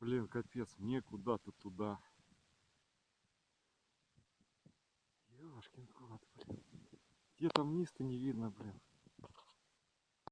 Блин, капец, мне куда-то туда. Ёшкин кот, блин. Где там вниз-то не видно, блин.